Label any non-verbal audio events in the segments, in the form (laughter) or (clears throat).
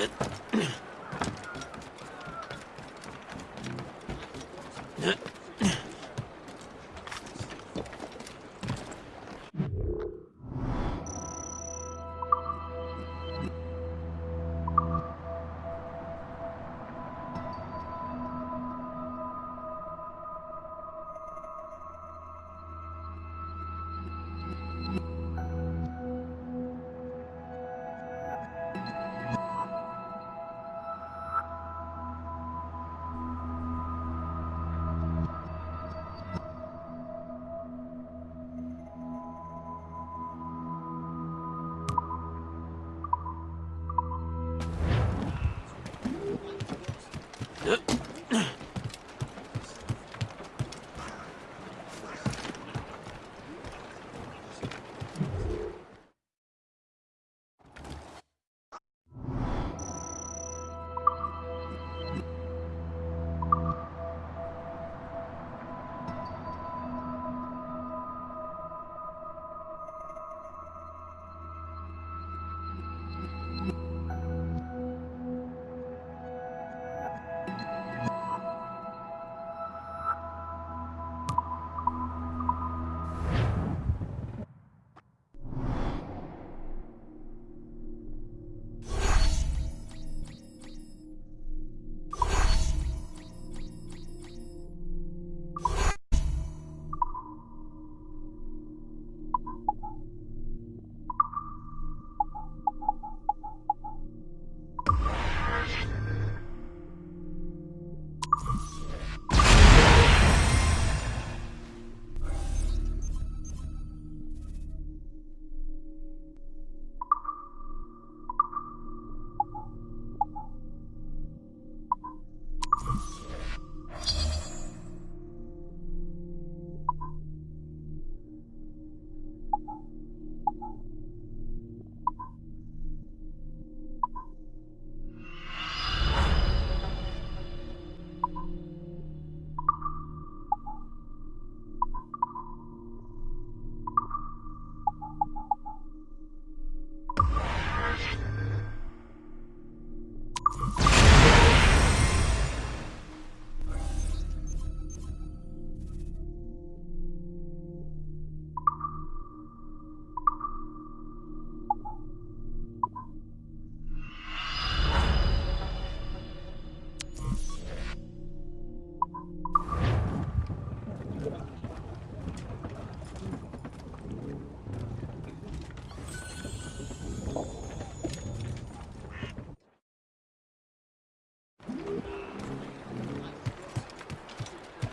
it. (clears throat)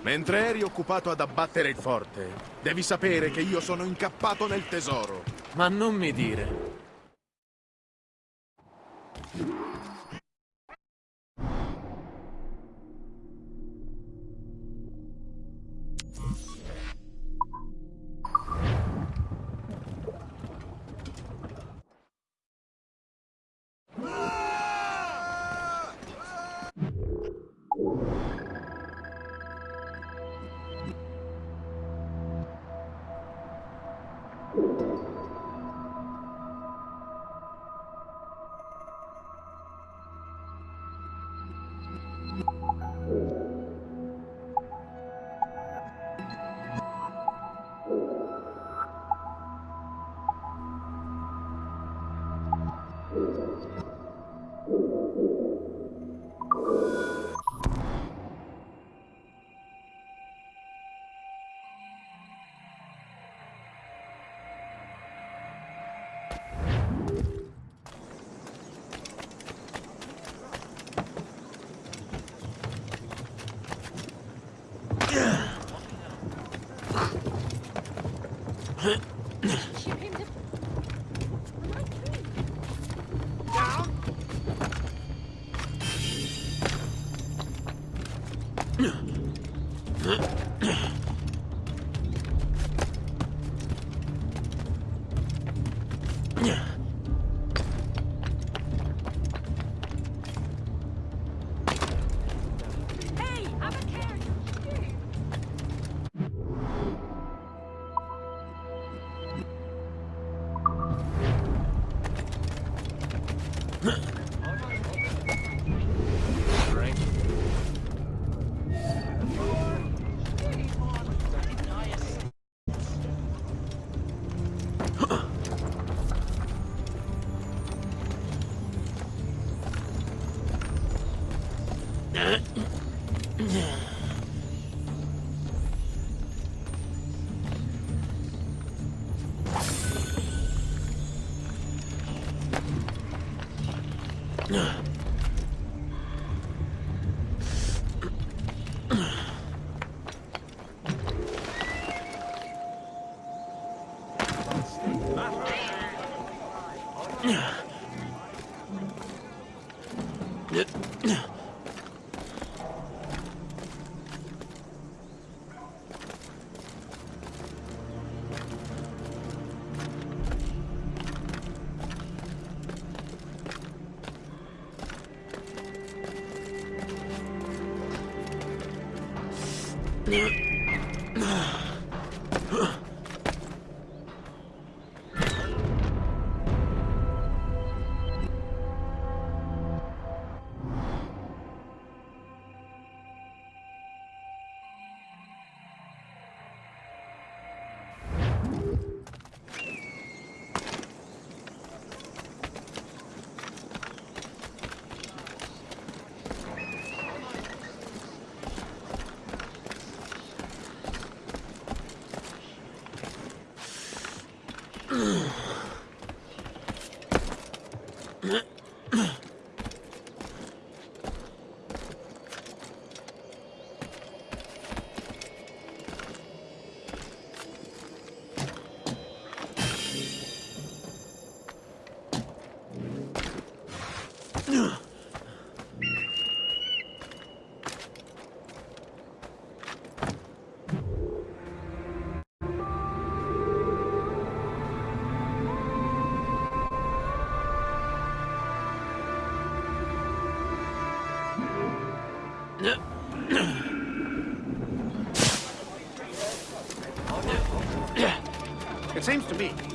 Mentre eri occupato ad abbattere il forte, devi sapere che io sono incappato nel tesoro. Ma non mi dire.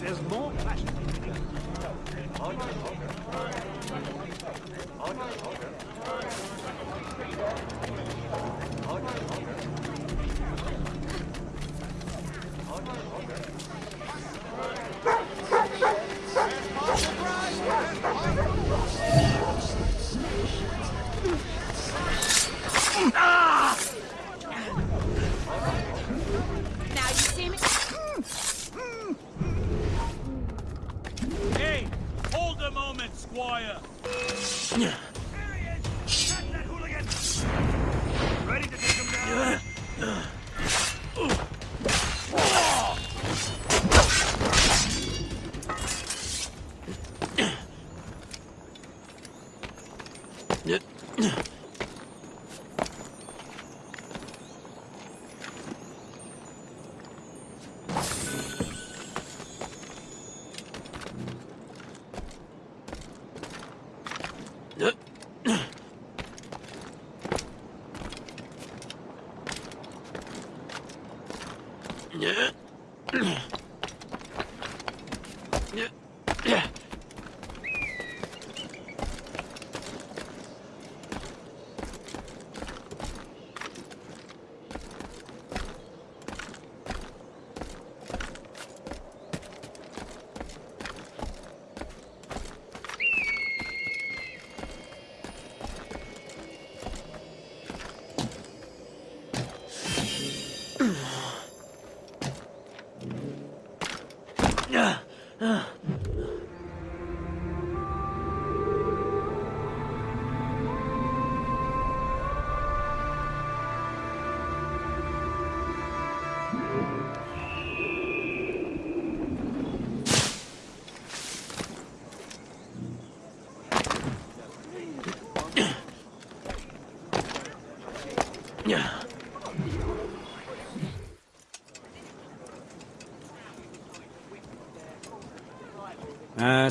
There's more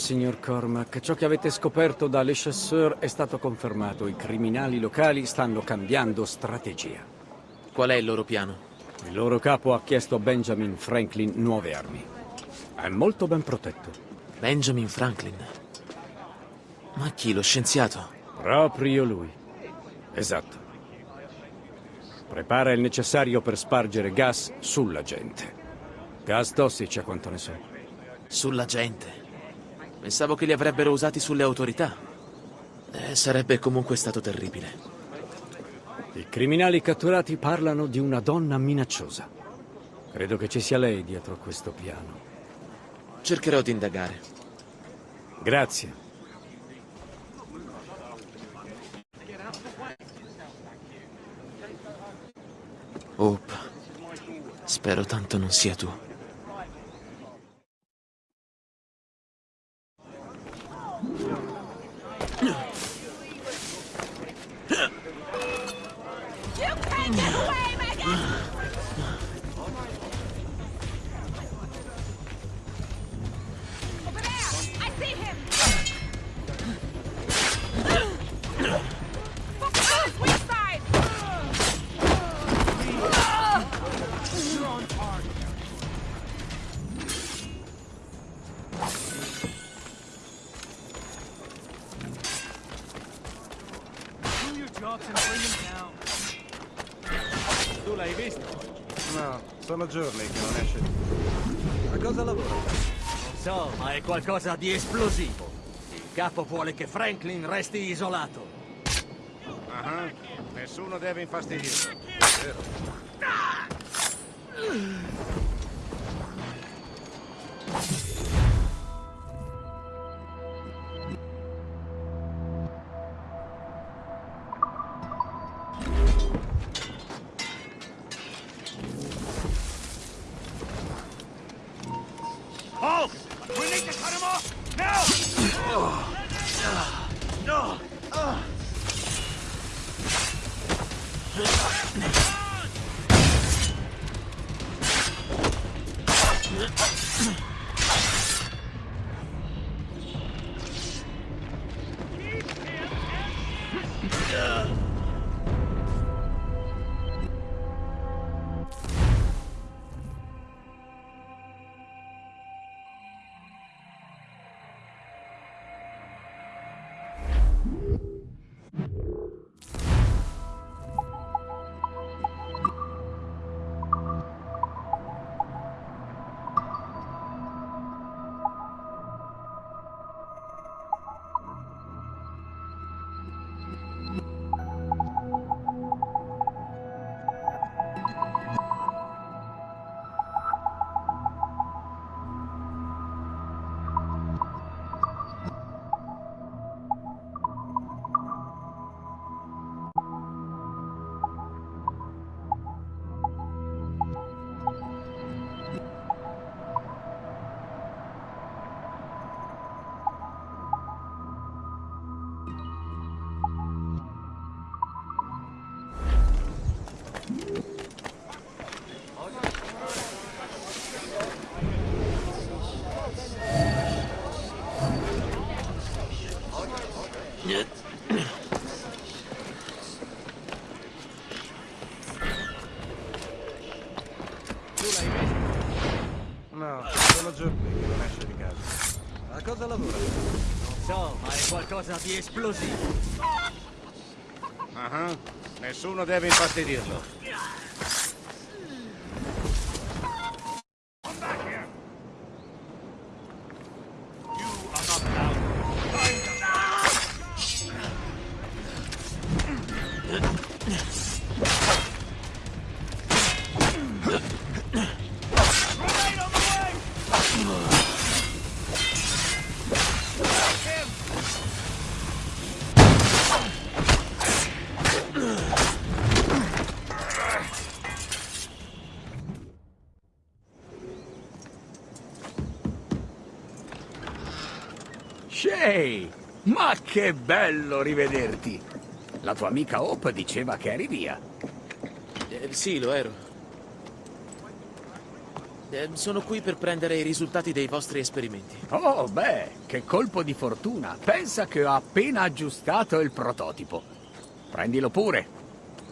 signor Cormac, ciò che avete scoperto da Le Chasseur è stato confermato. I criminali locali stanno cambiando strategia. Qual è il loro piano? Il loro capo ha chiesto a Benjamin Franklin nuove armi. È molto ben protetto. Benjamin Franklin. Ma chi, lo scienziato? Proprio lui. Esatto. Prepara il necessario per spargere gas sulla gente. Gas tossici a quanto ne so. Sulla gente. Pensavo che li avrebbero usati sulle autorità. Eh, sarebbe comunque stato terribile. I criminali catturati parlano di una donna minacciosa. Credo che ci sia lei dietro a questo piano. Cercherò di indagare. Grazie. Hope, spero tanto non sia tu. Qualcosa di esplosivo. Il capo vuole che Franklin resti isolato. Ah, Nessuno deve infastidirlo. Vero. Qualcosa di esplosivo. Ah, Nessuno deve infastidirlo. Che bello rivederti! La tua amica Hope diceva che eri via. Eh, sì, lo ero. Eh, sono qui per prendere i risultati dei vostri esperimenti. Oh, beh, che colpo di fortuna. Pensa che ho appena aggiustato il prototipo. Prendilo pure.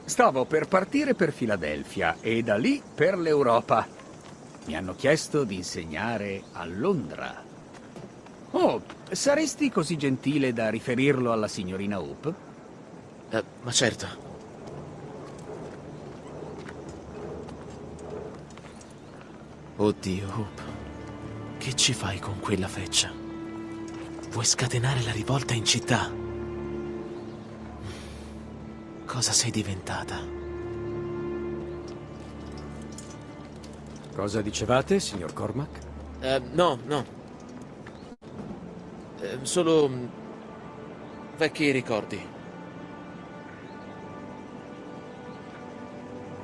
Stavo per partire per Filadelfia e da lì per l'Europa. Mi hanno chiesto di insegnare a Londra. Oh, saresti così gentile da riferirlo alla signorina Hope? Eh, ma certo. Oddio, Hope. Che ci fai con quella feccia? Vuoi scatenare la rivolta in città? Cosa sei diventata? Cosa dicevate, signor Cormac? Eh, no, no. Eh, solo... mm, vecchi ricordi.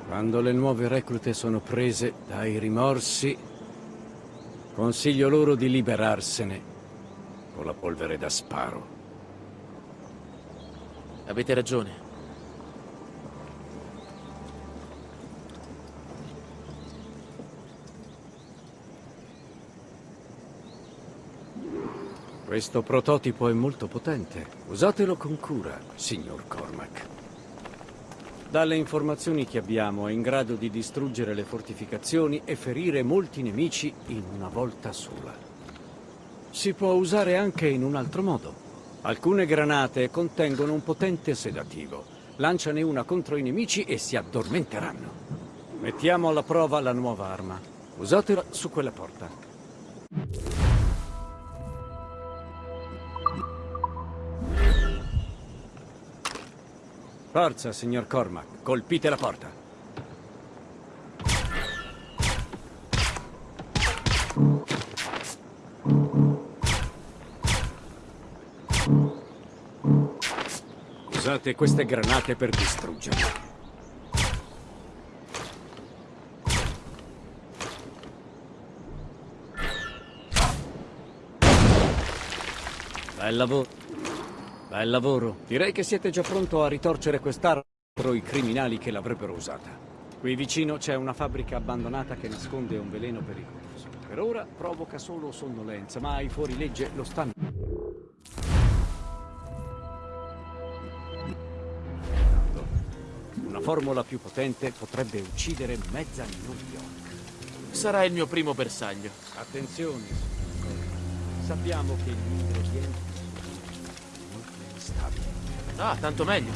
Quando le nuove reclute sono prese dai rimorsi, consiglio loro di liberarsene con la polvere da sparo. Avete ragione. Questo prototipo è molto potente. Usatelo con cura, signor Cormac. Dalle informazioni che abbiamo è in grado di distruggere le fortificazioni e ferire molti nemici in una volta sola. Si può usare anche in un altro modo. Alcune granate contengono un potente sedativo. Lanciane una contro i nemici e si addormenteranno. Mettiamo alla prova la nuova arma. Usatela su quella porta. Forza, signor Cormac. Colpite la porta. Usate queste granate per distruggerla. Bel lavoro. Bel lavoro. Direi che siete già pronto a ritorcere quest'arma contro i criminali che l'avrebbero usata. Qui vicino c'è una fabbrica abbandonata che nasconde un veleno pericoloso. Per ora provoca solo sonnolenza, ma i fuorilegge lo stanno. Una formula più potente potrebbe uccidere mezza New York. Sarà il mio primo bersaglio. Attenzione, signor Cormac. Sappiamo che gli ingredienti. Ah, tanto meglio.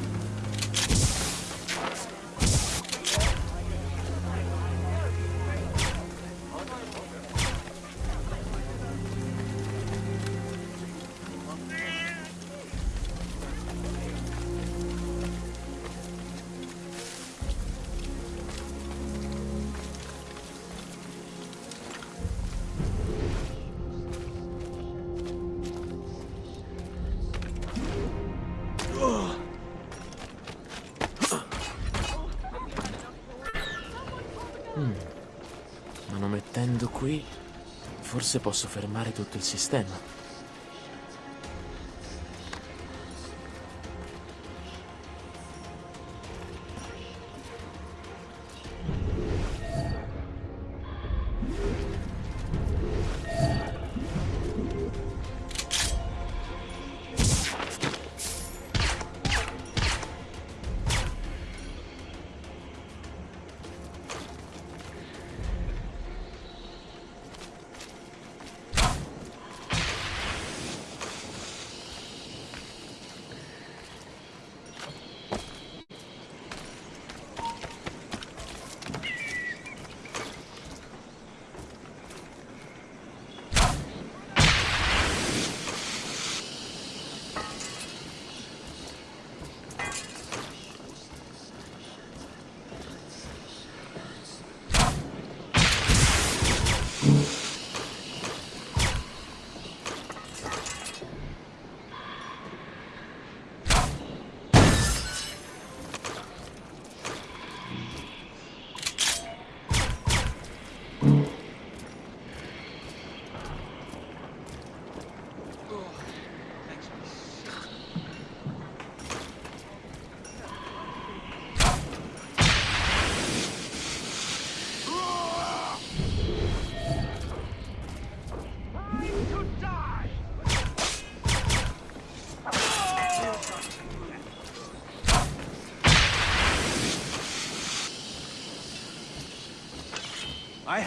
Forse posso fermare tutto il sistema.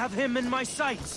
Have him in my sights.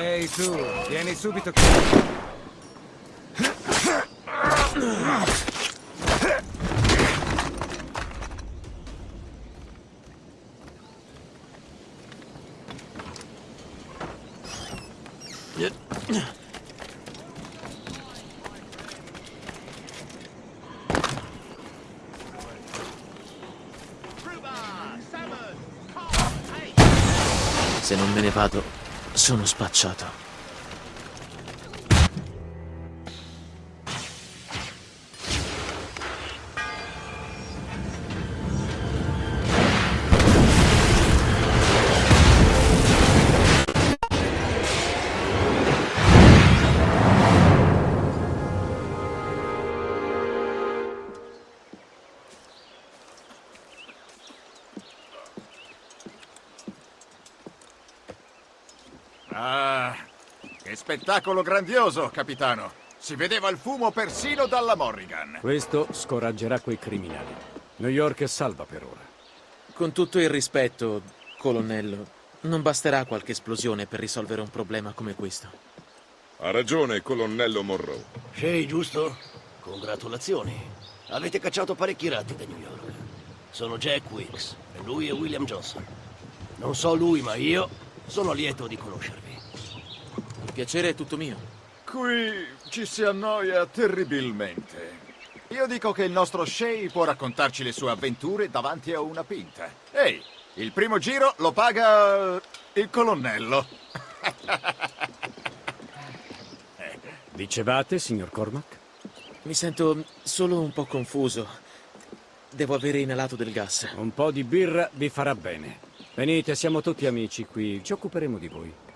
Ehi tu, vieni subito qui. Se non me ne vado, sono spacciato. Spettacolo grandioso, capitano. Si vedeva il fumo persino dalla Morrigan. Questo scoraggerà quei criminali. New York è salva per ora. Con tutto il rispetto, colonnello, non basterà qualche esplosione per risolvere un problema come questo. Ha ragione, colonnello Monroe. Shay, giusto? Congratulazioni. Avete cacciato parecchi ratti da New York. Sono Jack Wicks e lui è William Johnson. Non so lui, ma io sono lieto di conoscervi. Piacere è tutto mio. Qui ci si annoia terribilmente. Io dico che il nostro Shay può raccontarci le sue avventure davanti a una pinta. Ehi, il primo giro lo paga il colonnello. (laughs) Dicevate, signor Cormac? Mi sento solo un po' confuso. Devo avere inalato del gas. Un po' di birra vi farà bene. Venite, siamo tutti amici qui, ci occuperemo di voi.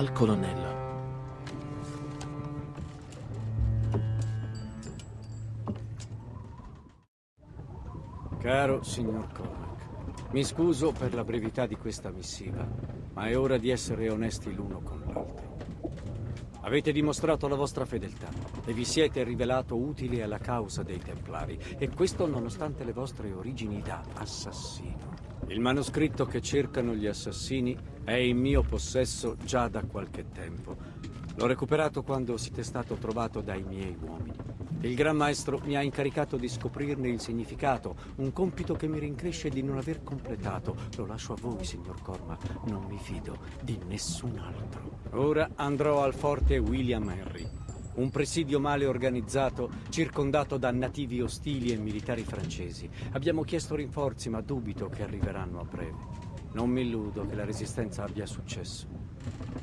Dal colonnello. Caro signor Cormac, mi scuso per la brevità di questa missiva, ma è ora di essere onesti l'uno con l'altro. Avete dimostrato la vostra fedeltà e vi siete rivelato utili alla causa dei Templari, e questo nonostante le vostre origini da assassino. Il manoscritto che cercano gli assassini è in mio possesso già da qualche tempo. L'ho recuperato quando siete stato trovato dai miei uomini. Il Gran Maestro mi ha incaricato di scoprirne il significato, un compito che mi rincresce di non aver completato. Lo lascio a voi, signor Cormac, non mi fido di nessun altro. Ora andrò al forte William Henry, un presidio male organizzato, circondato da nativi ostili e militari francesi. Abbiamo chiesto rinforzi, ma dubito che arriveranno a breve. Non mi illudo che la resistenza abbia successo.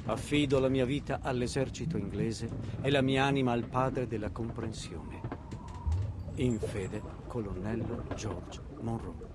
Affido la mia vita all'esercito inglese e la mia anima al padre della comprensione. In fede, colonnello George Monroe.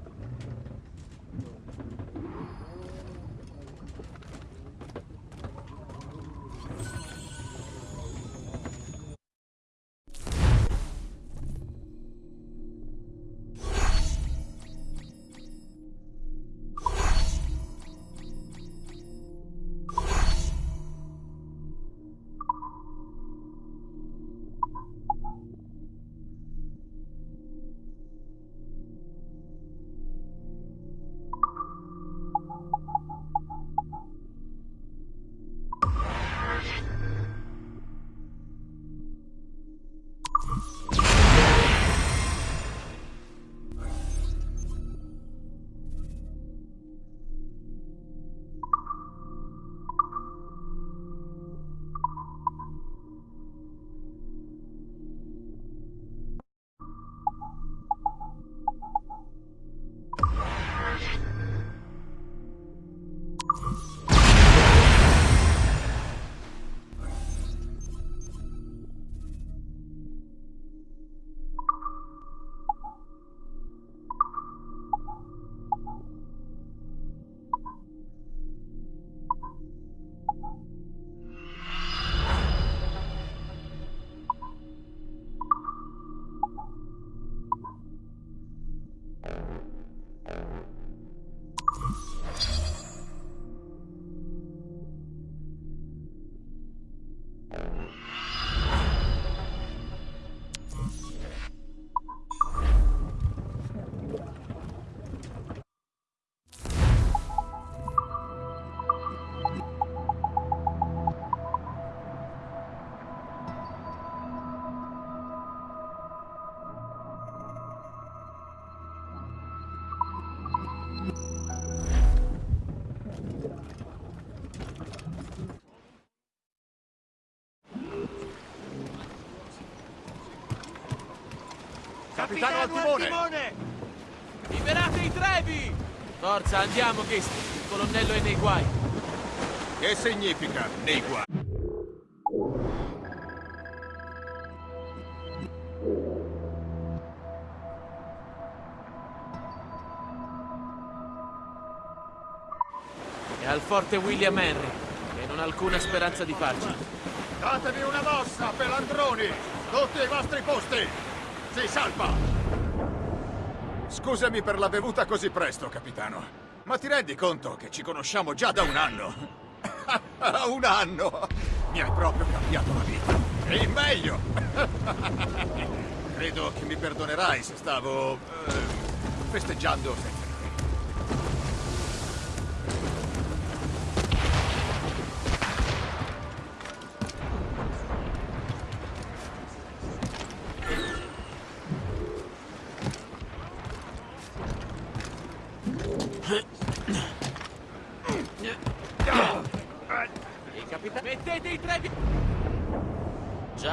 Capitano al timone! Liberate i trevi! Forza, andiamo, Gist. Il colonnello è nei guai. Che significa nei guai? È al forte William Henry, che non ha alcuna speranza di farci. Datevi una mossa, pelandroni! Tutti ai vostri posti! Si salva! Scusami per la bevuta così presto, capitano. Ma ti rendi conto che ci conosciamo già da un anno? (laughs) un anno! Mi hai proprio cambiato la vita. E in meglio! (laughs) Credo che mi perdonerai se stavo... eh, festeggiando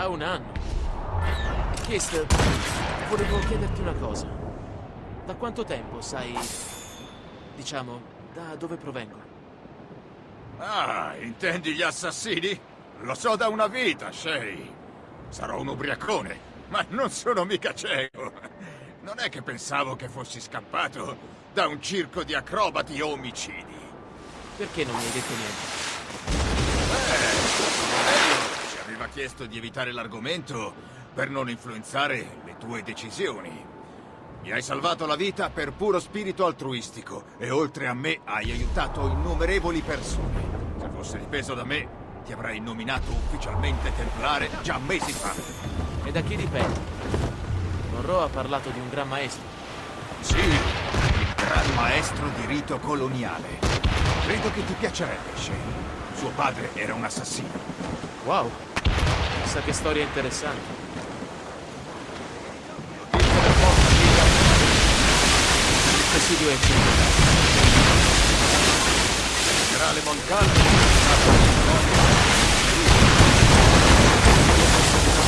un anno. Kist, volevo chiederti una cosa. Da quanto tempo sai... diciamo, da dove provengo? Ah, intendi gli assassini? Lo so da una vita, Shay. Sarò un ubriacone, ma non sono mica cieco. Non è che pensavo che fossi scappato da un circo di acrobati omicidi. Perché non mi hai detto niente? Aveva chiesto di evitare l'argomento per non influenzare le tue decisioni. Mi hai salvato la vita per puro spirito altruistico e oltre a me hai aiutato innumerevoli persone. Se fosse dipeso da me, ti avrei nominato ufficialmente templare già mesi fa. E da chi dipende? Monroe ha parlato di un gran maestro. Sì, il gran maestro di rito coloniale. Credo che ti piacerebbe, Shane. Suo padre era un assassino. Wow, chissà che storia interessante. Il presidio è civile. Generale Moncalvo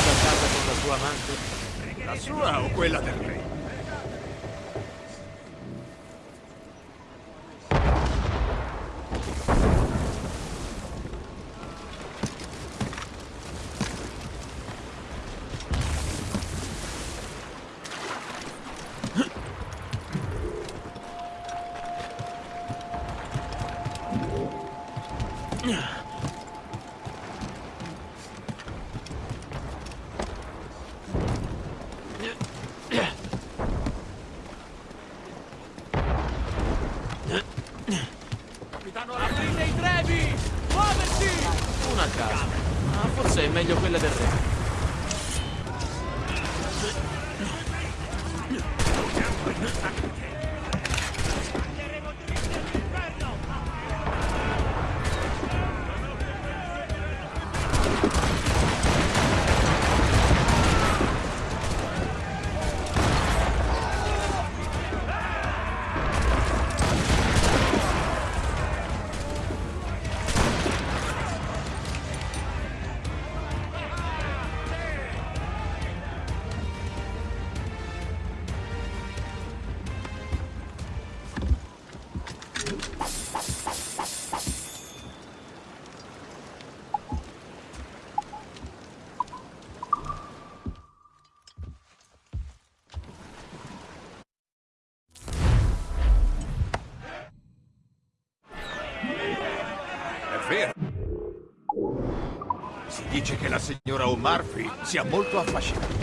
a casa con la sua amante. La sua o quella del re? O'Murphy sia molto affascinante.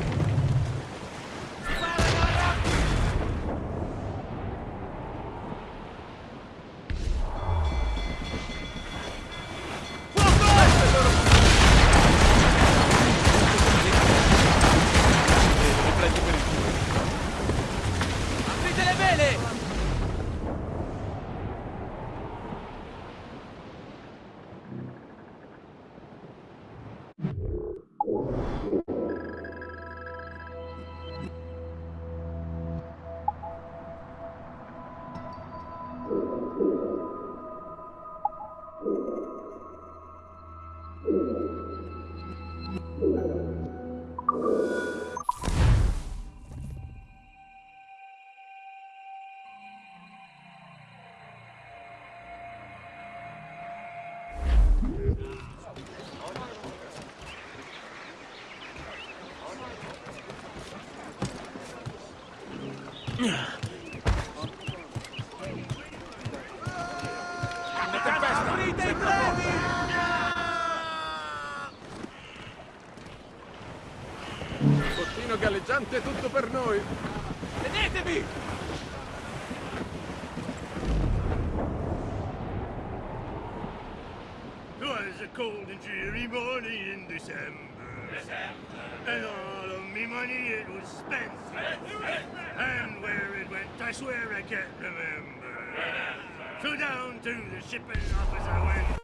È tutto per noi. Tenetevi! Twas a cold and dreary morning in December. And all of me money it was spent. And where it went, I swear I can't remember. So down to the shipping office I went.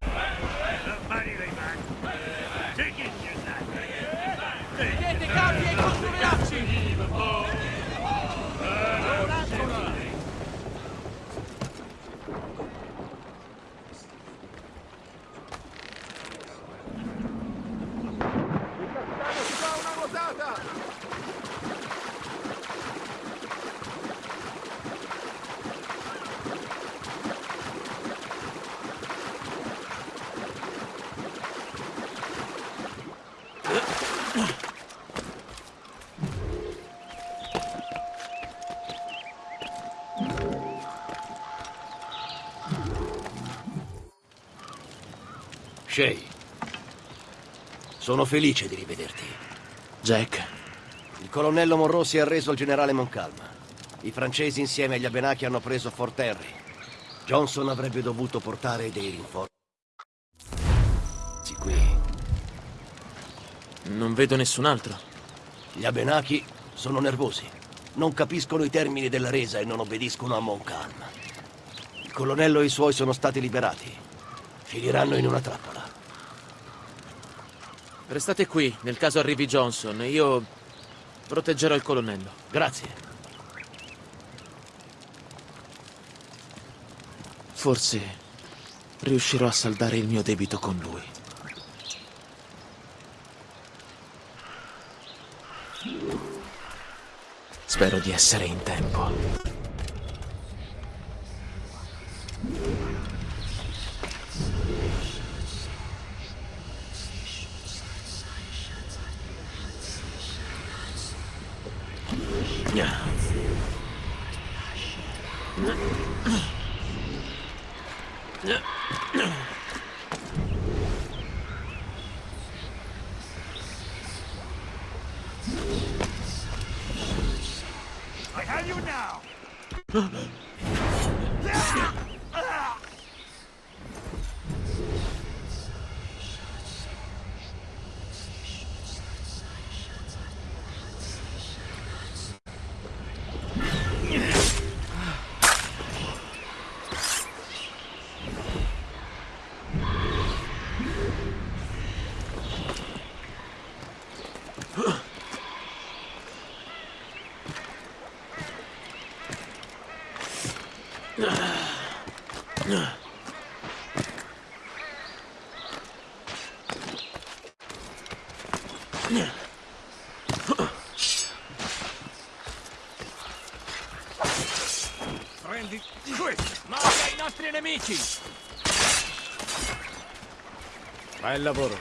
Shay, sono felice di rivederti. Jack, Il colonnello Monroe si è arreso al generale Moncalma. I francesi insieme agli Abenaki hanno preso Fort Henry. Johnson avrebbe dovuto portare dei rinforzi qui. Non vedo nessun altro. Gli Abenaki sono nervosi. Non capiscono i termini della resa e non obbediscono a Moncalm. Il colonnello e i suoi sono stati liberati. Finiranno in una trappola. Restate qui, nel caso arrivi Johnson. Io proteggerò il colonnello. Grazie. Forse riuscirò a saldare il mio debito con lui. Spero di essere in tempo. dnia. Yeah. Bel lavoro.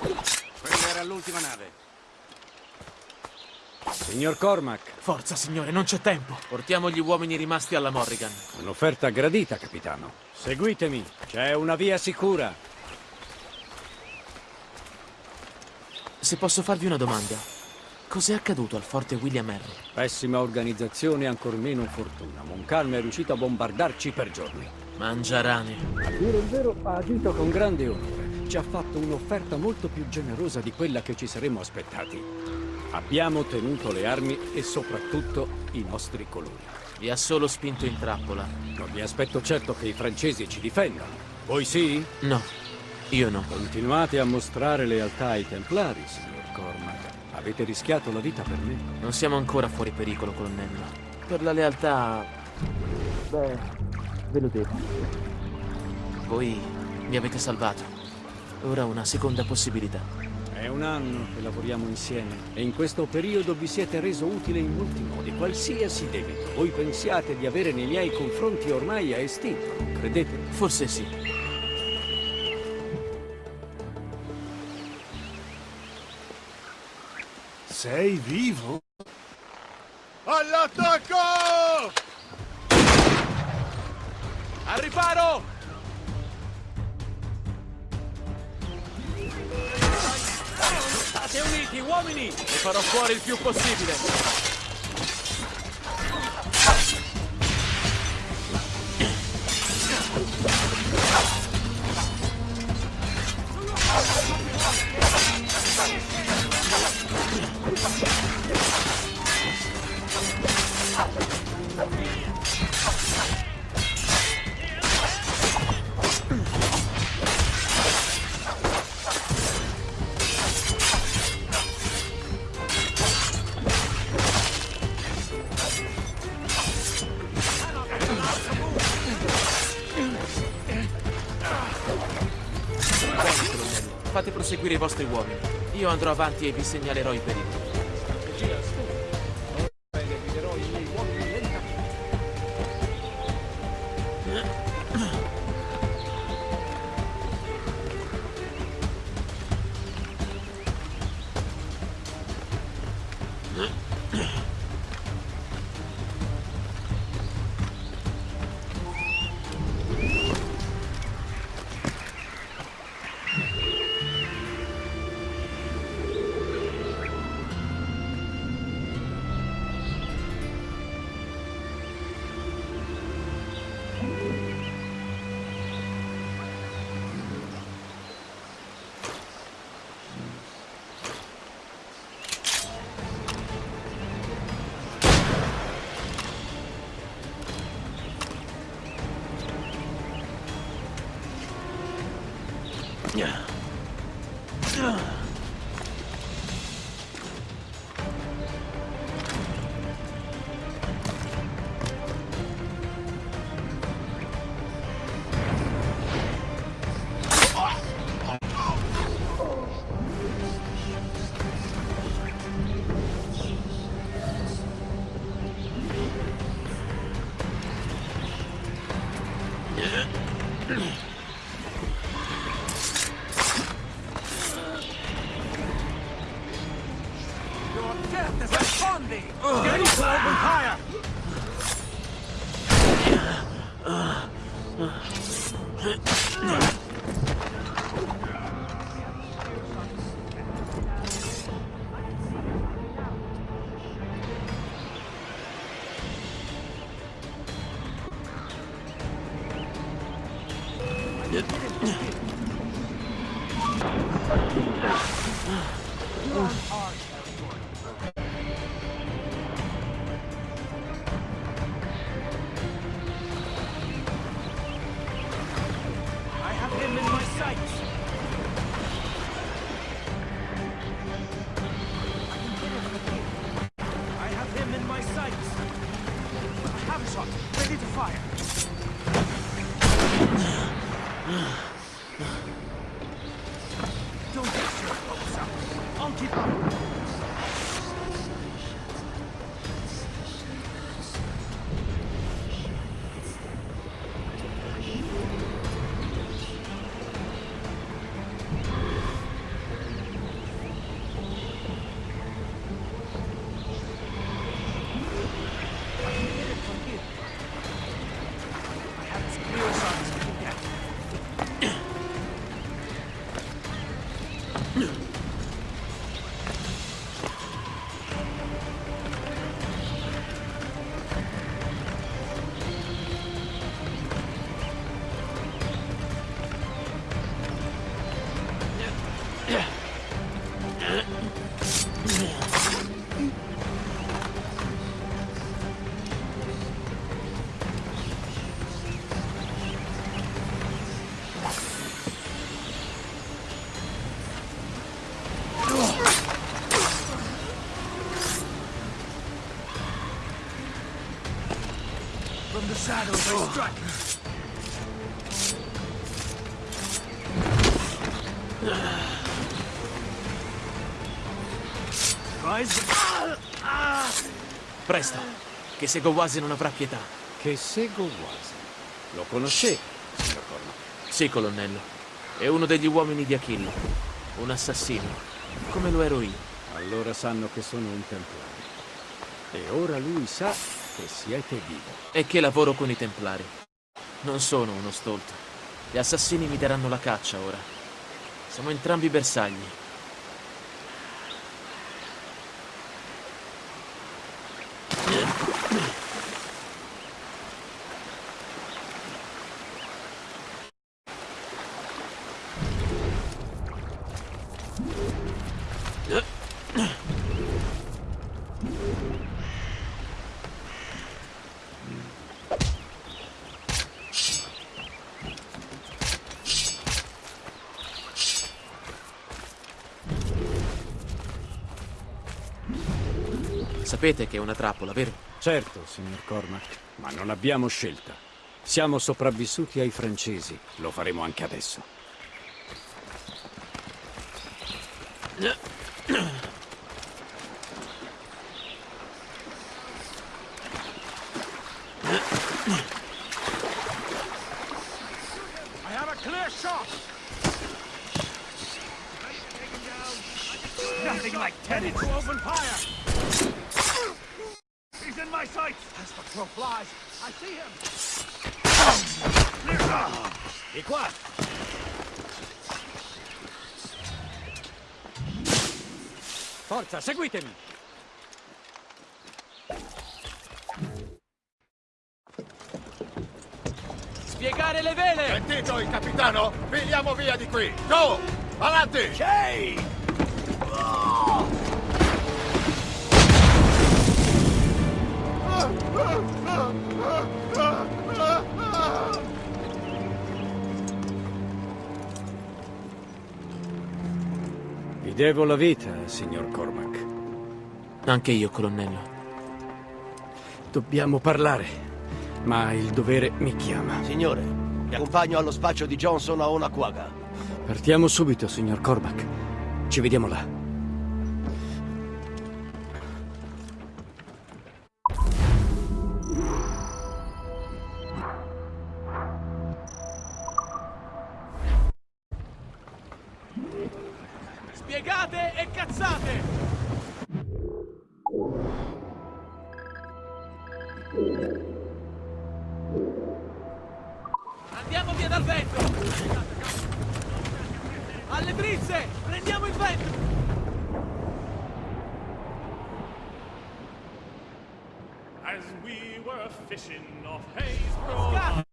Quella era l'ultima nave. Signor Cormac, Forza, signore, non c'è tempo. Portiamo gli uomini rimasti alla Morrigan. un'offerta gradita, capitano. Seguitemi, c'è una via sicura. Se posso farvi una domanda. Cos'è accaduto al forte William Henry? Pessima organizzazione e ancor meno fortuna. Moncalm è riuscito a bombardarci per giorni. Mangiarane. A dire il vero, ha agito con grande onore. Ci ha fatto un'offerta molto più generosa di quella che ci saremmo aspettati. Abbiamo tenuto le armi e soprattutto i nostri colori. Vi ha solo spinto in trappola. Non mi aspetto certo che i francesi ci difendano. Voi sì? No, io no. Continuate a mostrare lealtà ai Templari, signor Cormac. Avete rischiato la vita per me. Non siamo ancora fuori pericolo, colonnello. Per la lealtà... Beh, ve lo devo. Voi mi avete salvato. Ora una seconda possibilità. È un anno che lavoriamo insieme e in questo periodo vi siete reso utile in molti modi. Qualsiasi debito voi pensiate di avere nei miei confronti ormai è estinto, non credete? Forse sì. Sei vivo? All'attacco! Al riparo! State uniti, uomini! Ne farò fuori il più possibile. Fate proseguire i vostri uomini. Io andrò avanti e vi segnalerò i pericoli. えっ? Shadows I strike. Rise. Presto, che Segowasi non avrà pietà. Che Segowasi. Lo conoscevi, signor Cormac? Sì, colonnello. È uno degli uomini di Achille. Un assassino. Come lo ero io. Allora sanno che sono un templare. E ora lui sa che siete vivo. E che lavoro con i templari. Non sono uno stolto. Gli assassini mi daranno la caccia ora. Siamo entrambi bersagli. Sapete che è una trappola, vero? Certo, signor Cormac, ma non abbiamo scelta. Siamo sopravvissuti ai francesi, lo faremo anche adesso. Forza, seguitemi! Spiegare le vele! Sentito il capitano? Filiamo via di qui! Go! Avanti! Ehi! Devo la vita, signor Cormac. Anche io, colonnello. Dobbiamo parlare, ma il dovere mi chiama. Signore, vi accompagno allo spaccio di Johnson a Onaquaga. Partiamo subito, signor Cormac. Ci vediamo là. Drizze! Prendiamo il vento! As we were fishing off Haysbro.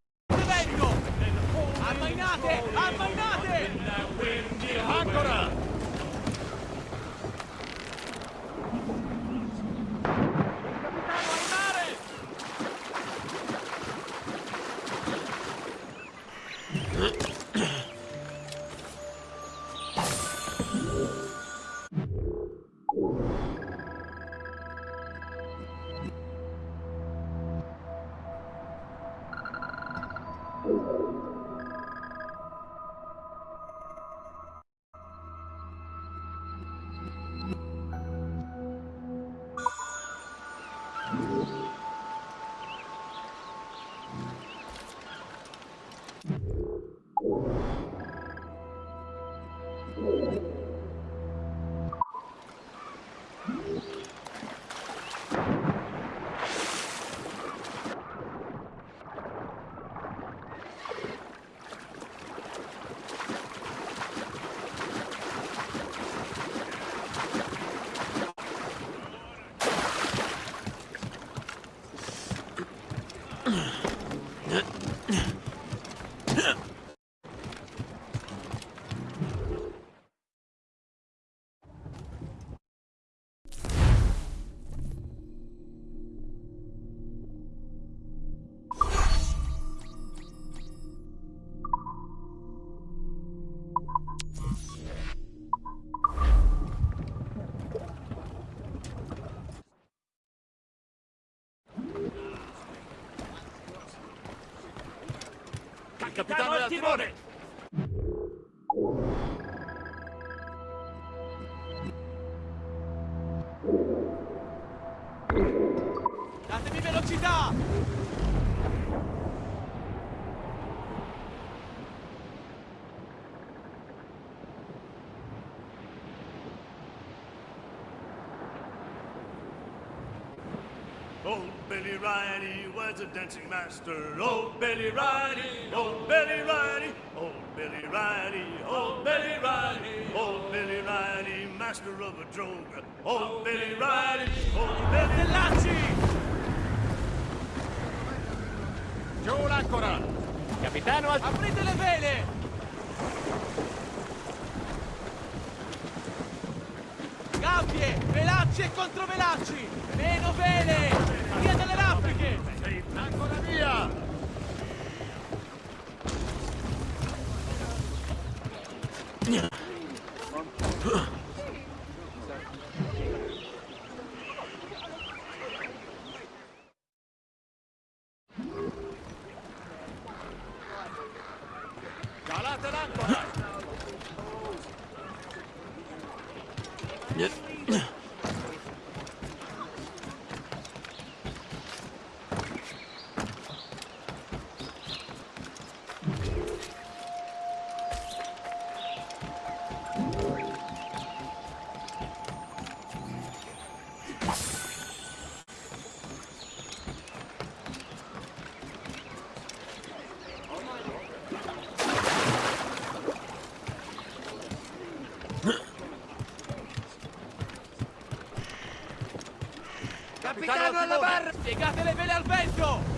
Capitano al timone! Riley was a dancing master. Old Billy Riley, old Billy Riley, old Billy Riley, old Billy Riley, old Billy Riley, master of a droga. Old Billy Riley, old Billy Dell'Aci! Giù l'ancora! Capitano. Aprite le vele! Gabbie! Velacci e controvelacci! Meno vele! Via delle raffiche! Ancora Capitano alla barra! Piegate le vele al vento!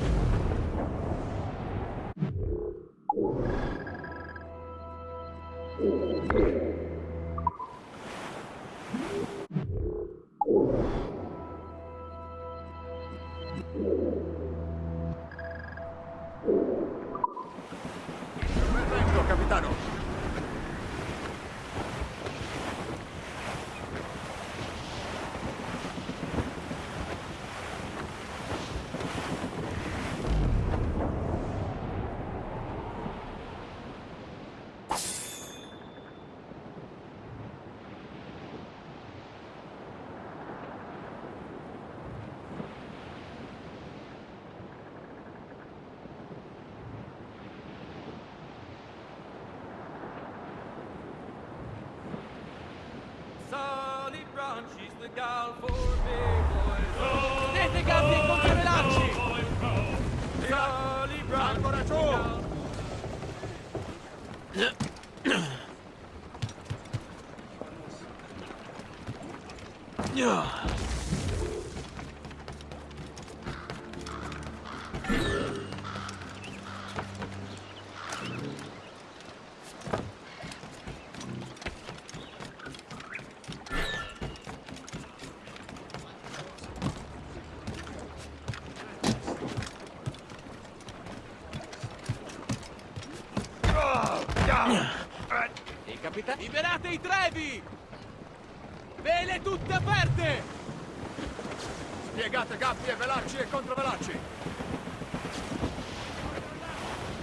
Liberate i trevi! Gabbie velacci e controvelacci.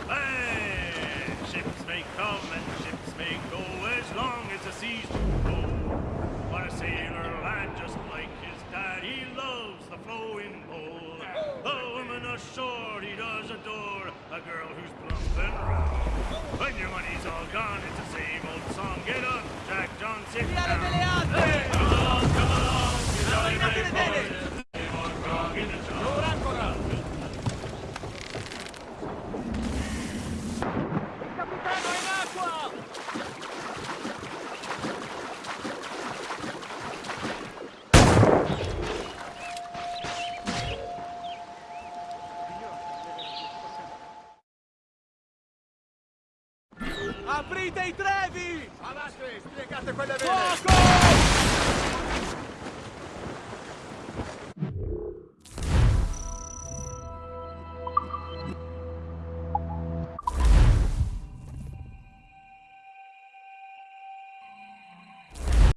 Hey, ships may come and ships may go as long as the seas do go. But a sailor lad just like his dad, he loves the flowing pole. A woman ashore he does adore, a girl who's